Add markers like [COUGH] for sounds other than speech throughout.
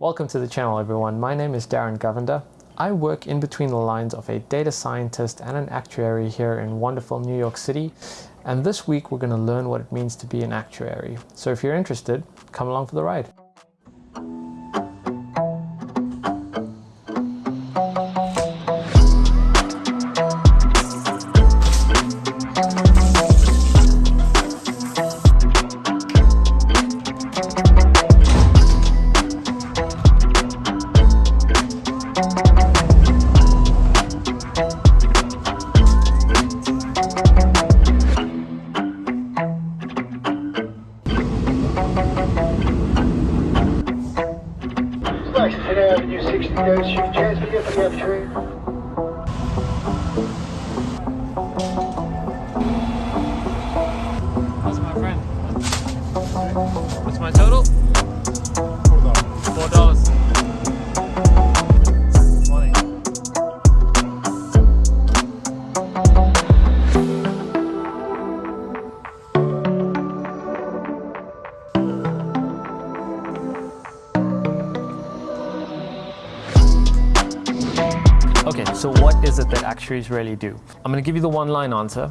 Welcome to the channel everyone, my name is Darren Govender. I work in between the lines of a data scientist and an actuary here in wonderful New York City and this week we're going to learn what it means to be an actuary. So if you're interested, come along for the ride. Okay, so what is it that actuaries really do? I'm going to give you the one-line answer.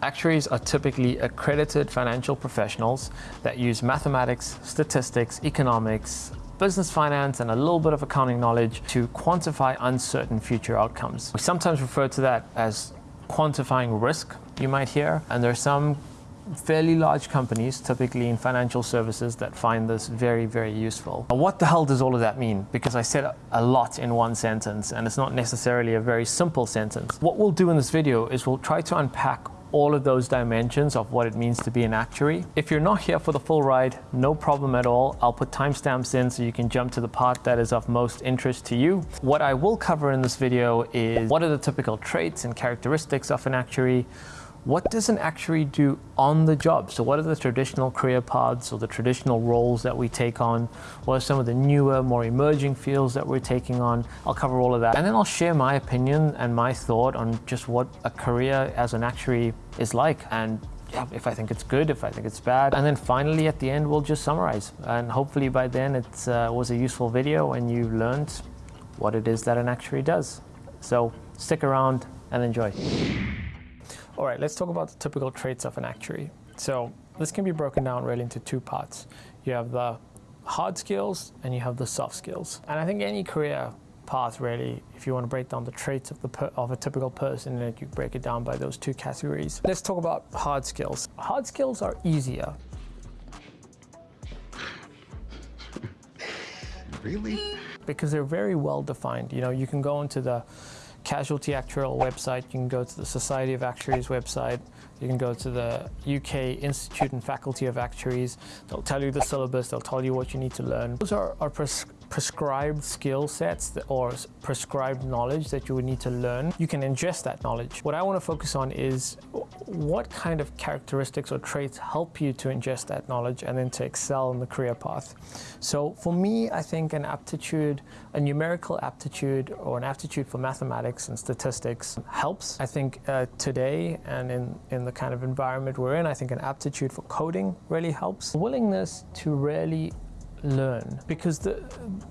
Actuaries are typically accredited financial professionals that use mathematics, statistics, economics, business finance, and a little bit of accounting knowledge to quantify uncertain future outcomes. We sometimes refer to that as quantifying risk, you might hear, and there are some fairly large companies, typically in financial services, that find this very, very useful. What the hell does all of that mean? Because I said a lot in one sentence, and it's not necessarily a very simple sentence. What we'll do in this video is we'll try to unpack all of those dimensions of what it means to be an actuary. If you're not here for the full ride, no problem at all. I'll put timestamps in so you can jump to the part that is of most interest to you. What I will cover in this video is what are the typical traits and characteristics of an actuary, what does an actuary do on the job? So what are the traditional career paths or the traditional roles that we take on? What are some of the newer, more emerging fields that we're taking on? I'll cover all of that. And then I'll share my opinion and my thought on just what a career as an actuary is like. And yeah, if I think it's good, if I think it's bad. And then finally at the end, we'll just summarize. And hopefully by then it uh, was a useful video and you learned what it is that an actuary does. So stick around and enjoy. All right, let's talk about the typical traits of an actuary. So this can be broken down really into two parts. You have the hard skills and you have the soft skills. And I think any career path really, if you want to break down the traits of, the of a typical person, then you break it down by those two categories. Let's talk about hard skills. Hard skills are easier. really? Because they're very well defined. You know, you can go into the Casualty Actuarial website, you can go to the Society of Actuaries website, you can go to the UK Institute and Faculty of Actuaries. They'll tell you the syllabus, they'll tell you what you need to learn. Those are, are pres prescribed skill sets or prescribed knowledge that you would need to learn. You can ingest that knowledge. What I want to focus on is what kind of characteristics or traits help you to ingest that knowledge and then to excel in the career path. So for me, I think an aptitude, a numerical aptitude or an aptitude for mathematics and statistics helps. I think uh, today and in, in the kind of environment we're in, I think an aptitude for coding really helps. Willingness to really learn. Because the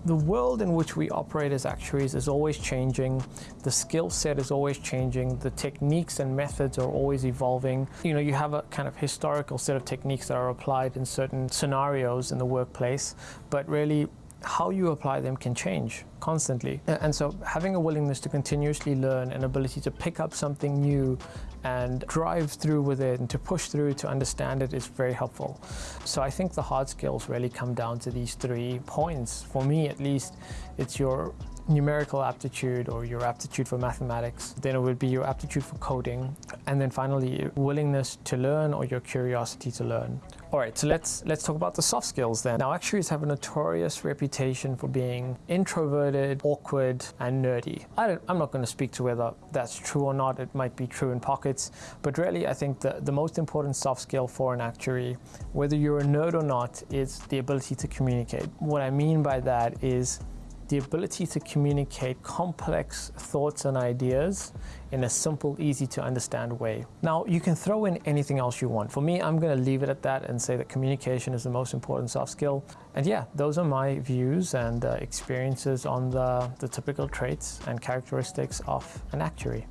the world in which we operate as actuaries is always changing. The skill set is always changing. The techniques and methods are always evolving. You know you have a kind of historical set of techniques that are applied in certain scenarios in the workplace but really how you apply them can change constantly. And so having a willingness to continuously learn, an ability to pick up something new and drive through with it and to push through to understand it is very helpful. So I think the hard skills really come down to these three points. For me, at least, it's your numerical aptitude or your aptitude for mathematics. Then it would be your aptitude for coding. And then finally, willingness to learn or your curiosity to learn. All right, so let's, let's talk about the soft skills then. Now, actuaries have a notorious reputation for being introverted, awkward, and nerdy. I am not going to speak to whether that's true or not. It might be true in pockets, but really, I think the, the most important soft skill for an actuary, whether you're a nerd or not, is the ability to communicate. What I mean by that is the ability to communicate complex thoughts and ideas in a simple, easy to understand way. Now, you can throw in anything else you want. For me, I'm going to leave it at that and say that communication is the most important soft skill. And yeah, those are my views and uh, experiences on the, the typical traits and characteristics of an actuary.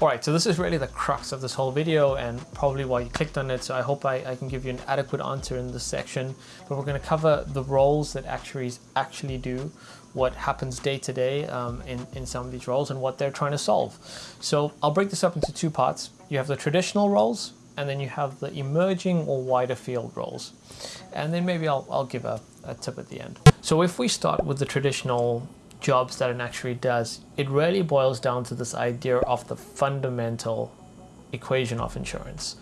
All right, so this is really the crux of this whole video and probably why you clicked on it. So I hope I, I can give you an adequate answer in this section, but we're gonna cover the roles that actuaries actually do, what happens day to day um, in, in some of these roles and what they're trying to solve. So I'll break this up into two parts. You have the traditional roles and then you have the emerging or wider field roles. And then maybe I'll, I'll give a, a tip at the end. So if we start with the traditional jobs that an actuary does, it really boils down to this idea of the fundamental equation of insurance.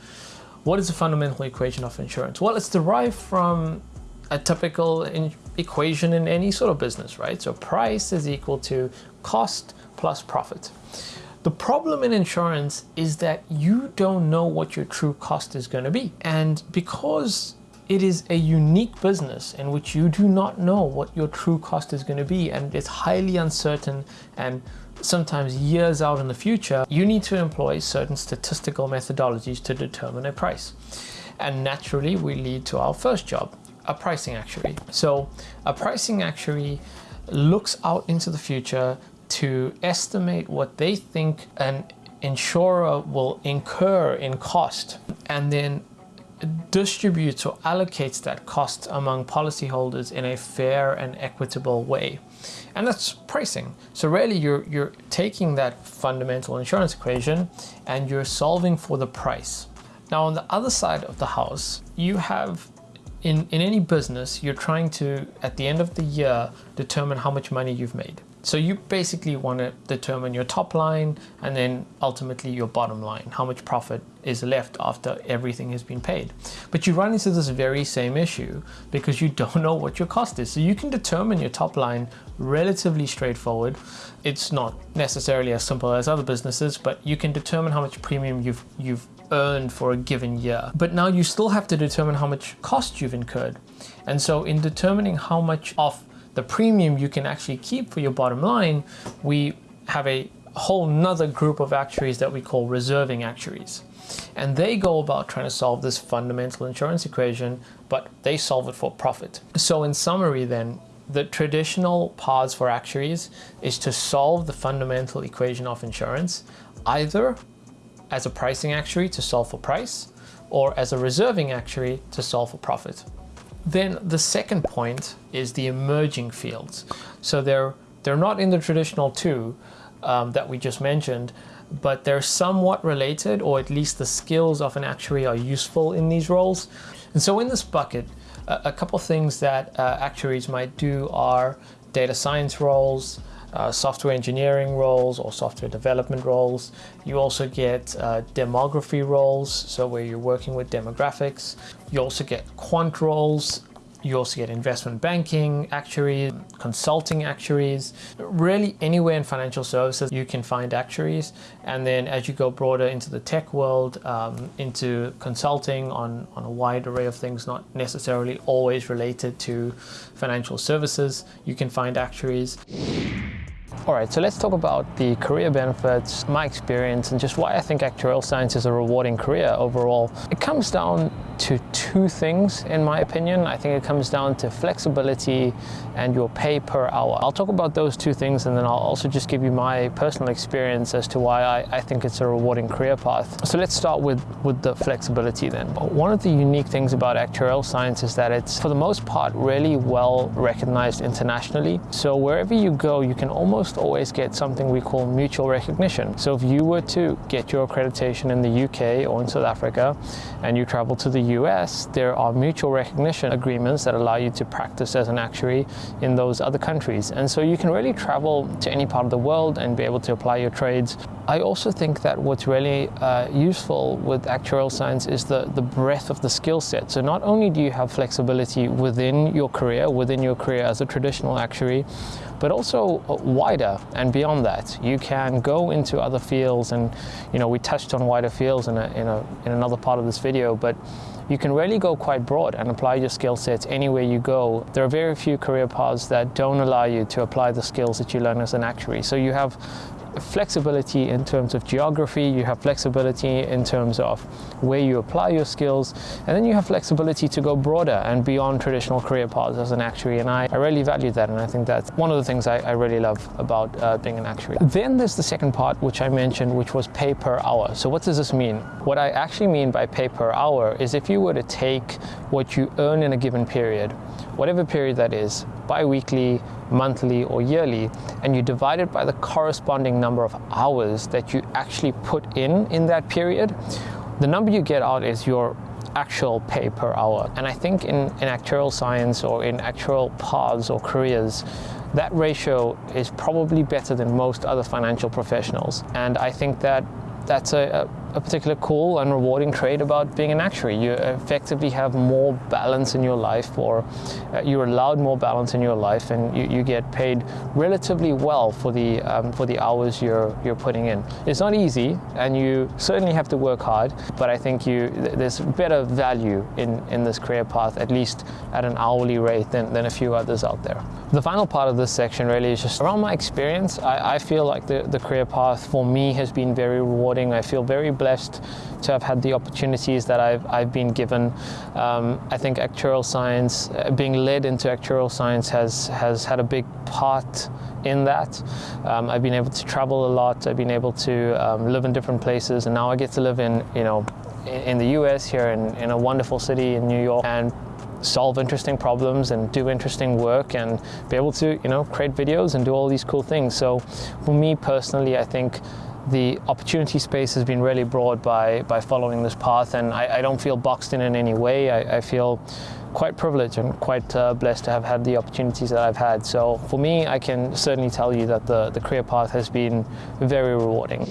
What is the fundamental equation of insurance? Well, it's derived from a typical equation in any sort of business, right? So price is equal to cost plus profit. The problem in insurance is that you don't know what your true cost is going to be. And because it is a unique business in which you do not know what your true cost is going to be and it's highly uncertain and sometimes years out in the future, you need to employ certain statistical methodologies to determine a price. And naturally, we lead to our first job, a pricing actuary. So a pricing actuary looks out into the future to estimate what they think an insurer will incur in cost and then distributes or allocates that cost among policyholders in a fair and equitable way. And that's pricing. So really you're, you're taking that fundamental insurance equation and you're solving for the price. Now on the other side of the house, you have in, in any business, you're trying to, at the end of the year, determine how much money you've made. So you basically want to determine your top line and then ultimately your bottom line, how much profit is left after everything has been paid. But you run into this very same issue because you [LAUGHS] don't know what your cost is. So you can determine your top line relatively straightforward. It's not necessarily as simple as other businesses, but you can determine how much premium you've, you've earned for a given year. But now you still have to determine how much cost you've incurred. And so in determining how much of the premium you can actually keep for your bottom line, we have a whole nother group of actuaries that we call reserving actuaries. And they go about trying to solve this fundamental insurance equation, but they solve it for profit. So in summary then, the traditional paths for actuaries is to solve the fundamental equation of insurance, either as a pricing actuary to solve for price, or as a reserving actuary to solve for profit. Then the second point is the emerging fields. So they're, they're not in the traditional two um, that we just mentioned, but they're somewhat related, or at least the skills of an actuary are useful in these roles. And so in this bucket, a, a couple things that uh, actuaries might do are data science roles, uh, software engineering roles or software development roles. You also get uh, demography roles, so where you're working with demographics. You also get quant roles, you also get investment banking actuaries, consulting actuaries. Really anywhere in financial services you can find actuaries. And then as you go broader into the tech world, um, into consulting on, on a wide array of things, not necessarily always related to financial services, you can find actuaries. All right, so let's talk about the career benefits, my experience, and just why I think actuarial science is a rewarding career overall. It comes down to two things, in my opinion. I think it comes down to flexibility and your pay per hour. I'll talk about those two things and then I'll also just give you my personal experience as to why I, I think it's a rewarding career path. So let's start with, with the flexibility then. One of the unique things about actuarial science is that it's, for the most part, really well recognized internationally. So wherever you go, you can almost always get something we call mutual recognition. So if you were to get your accreditation in the UK or in South Africa and you travel to the US, there are mutual recognition agreements that allow you to practice as an actuary in those other countries. And so you can really travel to any part of the world and be able to apply your trades. I also think that what's really uh, useful with actuarial science is the, the breadth of the skill set. So not only do you have flexibility within your career, within your career as a traditional actuary, but also wider and beyond that. You can go into other fields and, you know, we touched on wider fields in, a, in, a, in another part of this video, but you can really go quite broad and apply your skill sets anywhere you go. There are very few career paths that don't allow you to apply the skills that you learn as an actuary. So you have flexibility in terms of geography, you have flexibility in terms of where you apply your skills, and then you have flexibility to go broader and beyond traditional career paths as an actuary. And I, I really value that, and I think that's one of the things I, I really love about uh, being an actuary. Then there's the second part, which I mentioned, which was pay per hour. So what does this mean? What I actually mean by pay per hour is if you were to take what you earn in a given period, whatever period that is, bi-weekly, monthly or yearly, and you divide it by the corresponding number of hours that you actually put in in that period, the number you get out is your actual pay per hour. And I think in, in actuarial science or in actuarial paths or careers, that ratio is probably better than most other financial professionals. And I think that that's a, a, particular cool and rewarding trait about being an actuary. You effectively have more balance in your life or uh, you're allowed more balance in your life and you, you get paid relatively well for the, um, for the hours you're, you're putting in. It's not easy and you certainly have to work hard, but I think you, there's better value in, in this career path, at least at an hourly rate than, than a few others out there. The final part of this section really is just around my experience. I, I feel like the, the career path for me has been very rewarding. I feel very blessed to have had the opportunities that I've, I've been given. Um, I think actuarial science, uh, being led into actuarial science has, has had a big part in that. Um, I've been able to travel a lot. I've been able to um, live in different places and now I get to live in, you know, in the US here in, in a wonderful city in New York and solve interesting problems and do interesting work and be able to, you know, create videos and do all these cool things. So for me personally, I think the opportunity space has been really broad by, by following this path and I, I don't feel boxed in in any way. I, I feel quite privileged and quite uh, blessed to have had the opportunities that I've had. So for me, I can certainly tell you that the, the career path has been very rewarding.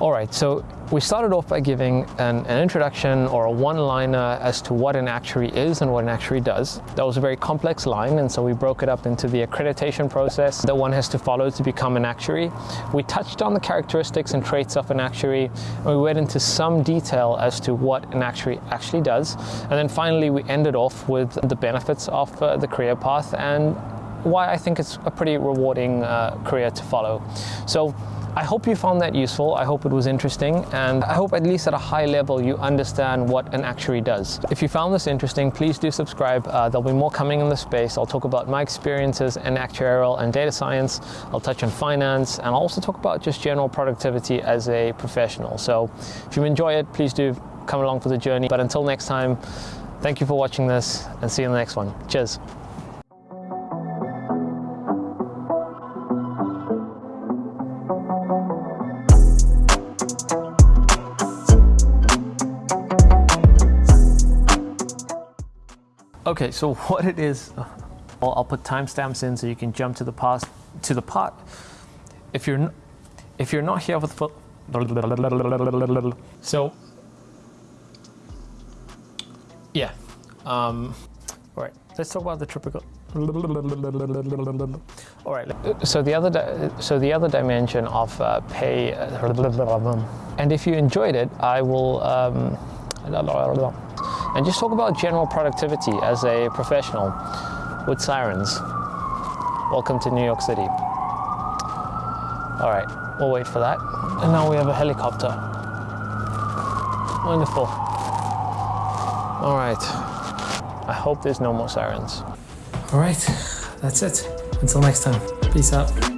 All right, so we started off by giving an, an introduction or a one-liner as to what an actuary is and what an actuary does. That was a very complex line, and so we broke it up into the accreditation process that one has to follow to become an actuary. We touched on the characteristics and traits of an actuary, and we went into some detail as to what an actuary actually does. And then finally, we ended off with the benefits of uh, the career path and why I think it's a pretty rewarding uh, career to follow. So I hope you found that useful. I hope it was interesting and I hope at least at a high level you understand what an actuary does. If you found this interesting, please do subscribe. Uh, there'll be more coming in the space. I'll talk about my experiences in actuarial and data science. I'll touch on finance and I'll also talk about just general productivity as a professional. So if you enjoy it, please do come along for the journey. But until next time, thank you for watching this and see you in the next one. Cheers. Okay, so [LAUGHS] what it is, I'll, I'll put timestamps in so you can jump to the past to the part. If you're if you're not here with so yeah, um, all right. Let's talk about the typical. All right. So the other so the other dimension of uh, pay, and if you enjoyed it, I will. Um, and just talk about general productivity as a professional with sirens. Welcome to New York City. All right, we'll wait for that. And now we have a helicopter. Wonderful. All right, I hope there's no more sirens. All right, that's it. Until next time, peace out.